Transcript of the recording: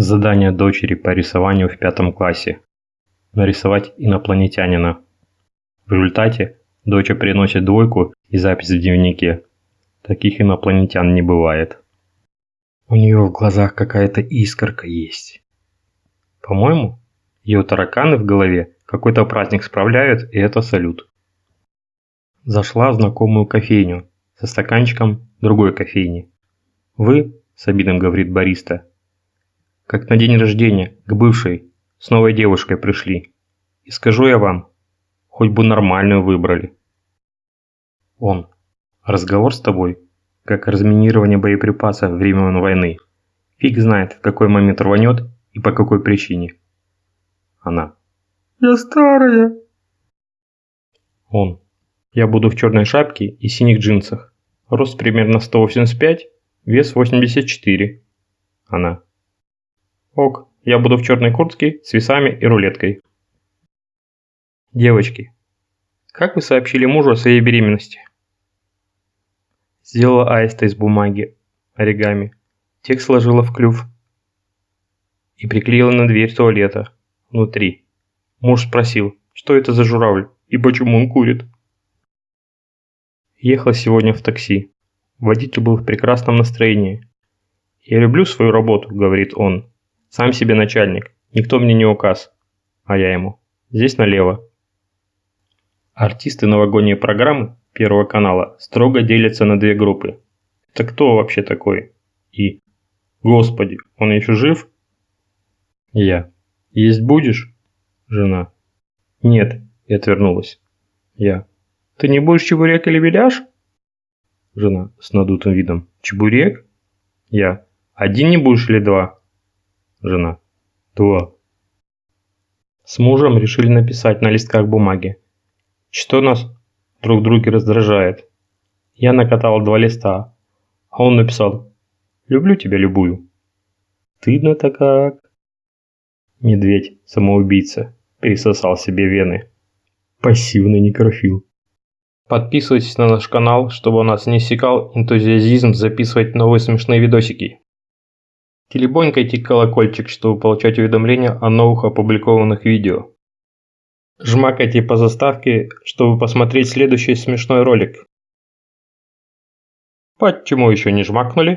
Задание дочери по рисованию в пятом классе. Нарисовать инопланетянина. В результате доча приносит двойку и запись в дневнике. Таких инопланетян не бывает. У нее в глазах какая-то искорка есть. По-моему, ее тараканы в голове какой-то праздник справляют, и это салют. Зашла в знакомую кофейню со стаканчиком другой кофейни. «Вы, — с обидом говорит бариста, как на день рождения, к бывшей, с новой девушкой пришли. И скажу я вам, хоть бы нормальную выбрали. Он. Разговор с тобой, как разминирование боеприпасов времен войны. Фиг знает, в какой момент рванет и по какой причине. Она. Я старая. Он. Я буду в черной шапке и синих джинсах. Рост примерно 185, вес 84. Она. Ок, я буду в черной куртке с весами и рулеткой. Девочки, как вы сообщили мужу о своей беременности? Сделала аиста из бумаги, оригами. Текст сложила в клюв и приклеила на дверь туалета, внутри. Муж спросил, что это за журавль и почему он курит. Ехал сегодня в такси. Водитель был в прекрасном настроении. «Я люблю свою работу», — говорит он. Сам себе начальник, никто мне не указ. А я ему. Здесь налево. Артисты новогодней программы Первого канала строго делятся на две группы. Это кто вообще такой? И. Господи, он еще жив? Я. Есть будешь? Жена. Нет, и отвернулась. Я. Ты не будешь чебурек или беляш? Жена с надутым видом. Чебурек? Я. Один не будешь или два? Жена. Два. С мужем решили написать на листках бумаги. Что нас друг друге раздражает. Я накатал два листа, а он написал «Люблю тебя любую». Стыдно-то как. Медведь, самоубийца, пересосал себе вены. Пассивный некрофил. Подписывайтесь на наш канал, чтобы у нас не секал энтузиазизм записывать новые смешные видосики. Телебонькайте колокольчик, чтобы получать уведомления о новых опубликованных видео. Жмакайте по заставке, чтобы посмотреть следующий смешной ролик. Почему еще не жмакнули?